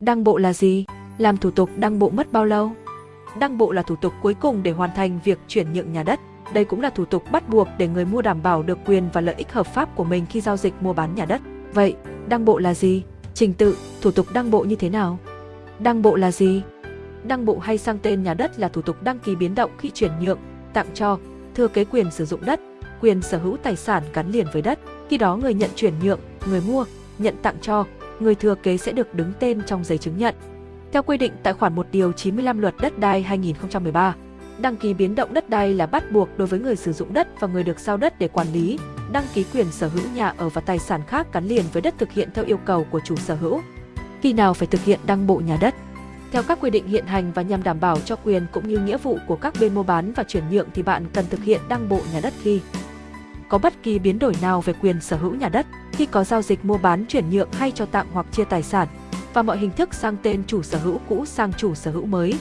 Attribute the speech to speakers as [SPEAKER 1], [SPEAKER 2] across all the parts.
[SPEAKER 1] Đăng bộ là gì? Làm thủ tục đăng bộ mất bao lâu? Đăng bộ là thủ tục cuối cùng để hoàn thành việc chuyển nhượng nhà đất. Đây cũng là thủ tục bắt buộc để người mua đảm bảo được quyền và lợi ích hợp pháp của mình khi giao dịch mua bán nhà đất. Vậy, đăng bộ là gì? Trình tự, thủ tục đăng bộ như thế nào? Đăng bộ là gì? Đăng bộ hay sang tên nhà đất là thủ tục đăng ký biến động khi chuyển nhượng, tặng cho, thừa kế quyền sử dụng đất, quyền sở hữu tài sản gắn liền với đất. Khi đó người nhận chuyển nhượng, người mua, nhận tặng cho, người thừa kế sẽ được đứng tên trong giấy chứng nhận. Theo quy định tại khoản 1 điều 95 luật đất đai 2013, đăng ký biến động đất đai là bắt buộc đối với người sử dụng đất và người được giao đất để quản lý, đăng ký quyền sở hữu nhà ở và tài sản khác gắn liền với đất thực hiện theo yêu cầu của chủ sở hữu. Khi nào phải thực hiện đăng bộ nhà đất? Theo các quy định hiện hành và nhằm đảm bảo cho quyền cũng như nghĩa vụ của các bên mua bán và chuyển nhượng thì bạn cần thực hiện đăng bộ nhà đất khi có bất kỳ biến đổi nào về quyền sở hữu nhà đất, khi có giao dịch mua bán chuyển nhượng hay cho tặng hoặc chia tài sản, và mọi hình thức sang tên chủ sở hữu cũ sang chủ sở hữu mới.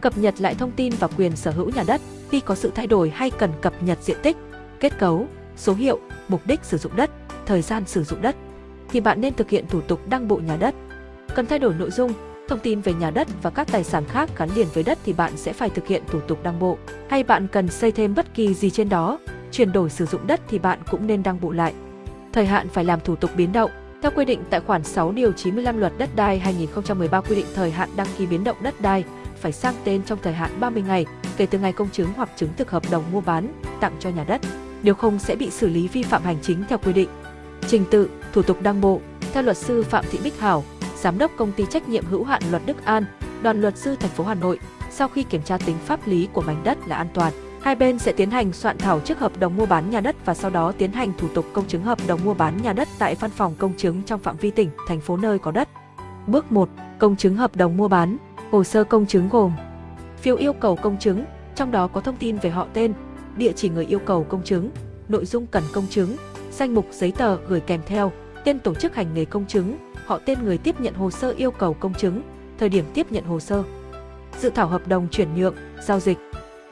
[SPEAKER 1] Cập nhật lại thông tin và quyền sở hữu nhà đất khi có sự thay đổi hay cần cập nhật diện tích, kết cấu, số hiệu, mục đích sử dụng đất, thời gian sử dụng đất, thì bạn nên thực hiện thủ tục đăng bộ nhà đất. Cần thay đổi nội dung, thông tin về nhà đất và các tài sản khác gắn liền với đất thì bạn sẽ phải thực hiện thủ tục đăng bộ. Hay bạn cần xây thêm bất kỳ gì trên đó, chuyển đổi sử dụng đất thì bạn cũng nên đăng bộ lại. Thời hạn phải làm thủ tục biến động. Theo quy định tại khoản 6 điều 95 luật đất đai 2013 quy định thời hạn đăng ký biến động đất đai phải sang tên trong thời hạn 30 ngày kể từ ngày công chứng hoặc chứng thực hợp đồng mua bán, tặng cho nhà đất. Nếu không sẽ bị xử lý vi phạm hành chính theo quy định. Trình tự, thủ tục đăng bộ. Theo luật sư Phạm Thị Bích Hảo, giám đốc công ty trách nhiệm hữu hạn Luật Đức An, đoàn luật sư thành phố Hà Nội, sau khi kiểm tra tính pháp lý của mảnh đất là an toàn, hai bên sẽ tiến hành soạn thảo trước hợp đồng mua bán nhà đất và sau đó tiến hành thủ tục công chứng hợp đồng mua bán nhà đất tại văn phòng công chứng trong phạm vi tỉnh, thành phố nơi có đất. Bước 1. Công chứng hợp đồng mua bán. Hồ sơ công chứng gồm phiếu yêu cầu công chứng, trong đó có thông tin về họ tên, địa chỉ người yêu cầu công chứng, nội dung cần công chứng, danh mục giấy tờ gửi kèm theo, tên tổ chức hành nghề công chứng, họ tên người tiếp nhận hồ sơ yêu cầu công chứng, thời điểm tiếp nhận hồ sơ. Dự thảo hợp đồng chuyển nhượng, giao dịch,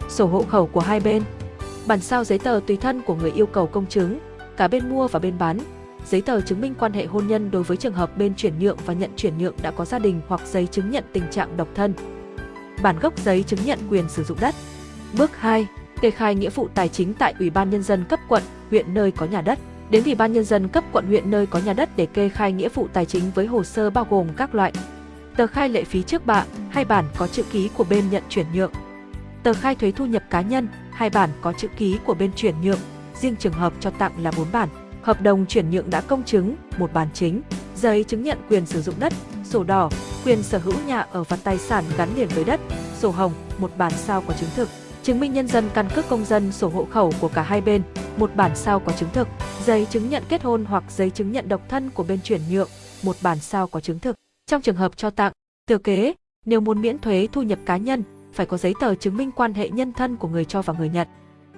[SPEAKER 1] sổ hộ khẩu của hai bên, bản sao giấy tờ tùy thân của người yêu cầu công chứng, cả bên mua và bên bán, giấy tờ chứng minh quan hệ hôn nhân đối với trường hợp bên chuyển nhượng và nhận chuyển nhượng đã có gia đình hoặc giấy chứng nhận tình trạng độc thân. Bản gốc giấy chứng nhận quyền sử dụng đất. Bước 2. Kê khai nghĩa vụ tài chính tại Ủy ban Nhân dân cấp quận, huyện nơi có nhà đất. Đến Ủy ban Nhân dân cấp quận huyện nơi có nhà đất để kê khai nghĩa vụ tài chính với hồ sơ bao gồm các loại tờ khai lệ phí trước bạ, hay bản có chữ ký của bên nhận chuyển nhượng, tờ khai thuế thu nhập cá nhân, hai bản có chữ ký của bên chuyển nhượng, riêng trường hợp cho tặng là 4 bản, hợp đồng chuyển nhượng đã công chứng, một bản chính, giấy chứng nhận quyền sử dụng đất, sổ đỏ, quyền sở hữu nhà ở và tài sản gắn liền với đất, sổ hồng, một bản sao có chứng thực, chứng minh nhân dân căn cước công dân sổ hộ khẩu của cả hai bên, một bản sao có chứng thực, giấy chứng nhận kết hôn hoặc giấy chứng nhận độc thân của bên chuyển nhượng, một bản sao có chứng thực. Trong trường hợp cho tặng, thừa kế, nếu muốn miễn thuế thu nhập cá nhân, phải có giấy tờ chứng minh quan hệ nhân thân của người cho và người nhận.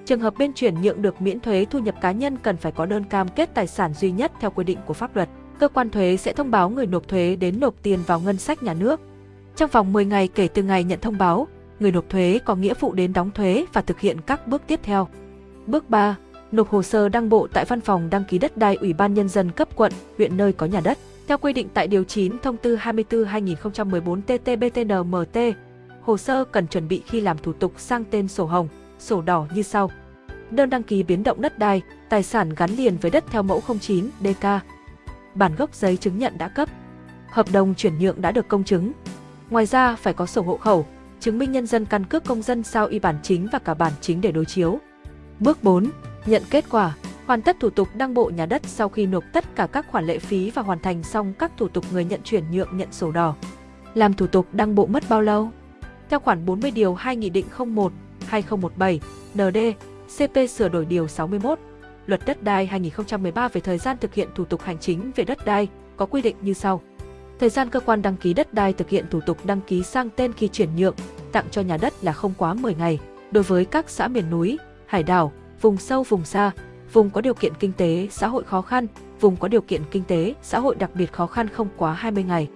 [SPEAKER 1] Trường hợp bên chuyển nhượng được miễn thuế thu nhập cá nhân cần phải có đơn cam kết tài sản duy nhất theo quy định của pháp luật. Cơ quan thuế sẽ thông báo người nộp thuế đến nộp tiền vào ngân sách nhà nước. Trong vòng 10 ngày kể từ ngày nhận thông báo, người nộp thuế có nghĩa vụ đến đóng thuế và thực hiện các bước tiếp theo. Bước 3. Nộp hồ sơ đăng bộ tại văn phòng đăng ký đất đai Ủy ban Nhân dân cấp quận, huyện nơi có nhà đất. Theo quy định tại Điều 9 Thông tư 24-2014 TT-BTN-MT, hồ sơ cần chuẩn bị khi làm thủ tục sang tên sổ hồng, sổ đỏ như sau. Đơn đăng ký biến động đất đai, tài sản gắn liền với đất theo mẫu 09 DK. Bản gốc giấy chứng nhận đã cấp. Hợp đồng chuyển nhượng đã được công chứng. Ngoài ra phải có sổ hộ khẩu, chứng minh nhân dân căn cước công dân sao y bản chính và cả bản chính để đối chiếu. Bước 4. Nhận kết quả. Hoàn tất thủ tục đăng bộ nhà đất sau khi nộp tất cả các khoản lệ phí và hoàn thành xong các thủ tục người nhận chuyển nhượng nhận sổ đỏ. Làm thủ tục đăng bộ mất bao lâu? Theo khoản 40 điều 2 Nghị định 01 2017 ND CP sửa đổi điều 61 Luật đất đai 2013 về thời gian thực hiện thủ tục hành chính về đất đai có quy định như sau. Thời gian cơ quan đăng ký đất đai thực hiện thủ tục đăng ký sang tên khi chuyển nhượng, tặng cho nhà đất là không quá 10 ngày. Đối với các xã miền núi, hải đảo, vùng sâu vùng xa, vùng có điều kiện kinh tế xã hội khó khăn, vùng có điều kiện kinh tế xã hội đặc biệt khó khăn không quá 20 ngày.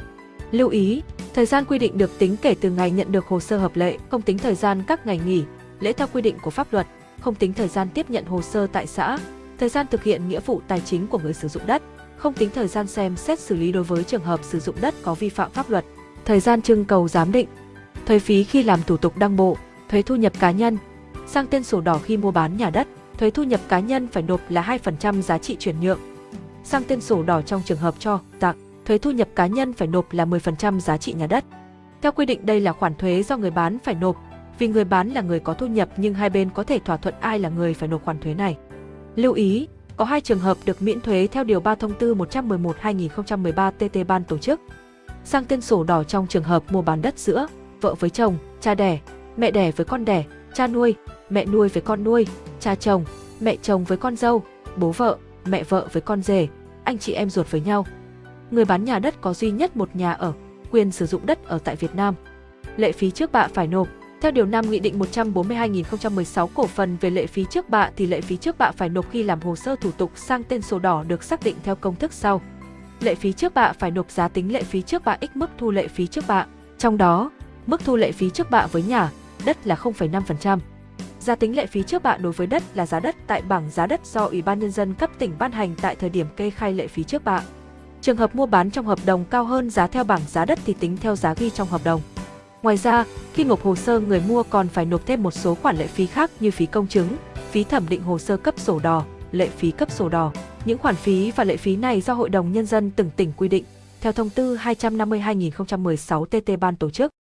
[SPEAKER 1] Lưu ý, thời gian quy định được tính kể từ ngày nhận được hồ sơ hợp lệ, không tính thời gian các ngày nghỉ, lễ theo quy định của pháp luật, không tính thời gian tiếp nhận hồ sơ tại xã, thời gian thực hiện nghĩa vụ tài chính của người sử dụng đất, không tính thời gian xem xét xử lý đối với trường hợp sử dụng đất có vi phạm pháp luật. Thời gian trưng cầu giám định. Thuế phí khi làm thủ tục đăng bộ, thuế thu nhập cá nhân. Sang tên sổ đỏ khi mua bán nhà đất, thuế thu nhập cá nhân phải nộp là 2% giá trị chuyển nhượng. Sang tên sổ đỏ trong trường hợp cho, tặng, thuế thu nhập cá nhân phải nộp là 10% giá trị nhà đất. Theo quy định đây là khoản thuế do người bán phải nộp, vì người bán là người có thu nhập nhưng hai bên có thể thỏa thuận ai là người phải nộp khoản thuế này. Lưu ý, có hai trường hợp được miễn thuế theo Điều 3 Thông tư 111-2013 TT Ban tổ chức. Sang tên sổ đỏ trong trường hợp mua bán đất giữa vợ với chồng, cha đẻ, mẹ đẻ với con đẻ, cha nuôi, mẹ nuôi với con nuôi, cha chồng, mẹ chồng với con dâu, bố vợ, mẹ vợ với con rể, anh chị em ruột với nhau. Người bán nhà đất có duy nhất một nhà ở, quyền sử dụng đất ở tại Việt Nam. Lệ phí trước bạ phải nộp theo Điều 5 Nghị định 142-2016 cổ phần về lệ phí trước bạ thì lệ phí trước bạ phải nộp khi làm hồ sơ thủ tục sang tên sổ đỏ được xác định theo công thức sau. Lệ phí trước bạ phải nộp giá tính lệ phí trước bạ x mức thu lệ phí trước bạ. Trong đó, mức thu lệ phí trước bạ với nhà, đất là 0,5%. Giá tính lệ phí trước bạ đối với đất là giá đất tại bảng giá đất do Ủy ban Nhân dân cấp tỉnh ban hành tại thời điểm kê khai lệ phí trước bạ. Trường hợp mua bán trong hợp đồng cao hơn giá theo bảng giá đất thì tính theo giá ghi trong hợp đồng. Ngoài ra, khi nộp hồ sơ người mua còn phải nộp thêm một số khoản lệ phí khác như phí công chứng, phí thẩm định hồ sơ cấp sổ đỏ, lệ phí cấp sổ đỏ. Những khoản phí và lệ phí này do Hội đồng Nhân dân từng tỉnh quy định, theo thông tư 250-2016 TT Ban tổ chức.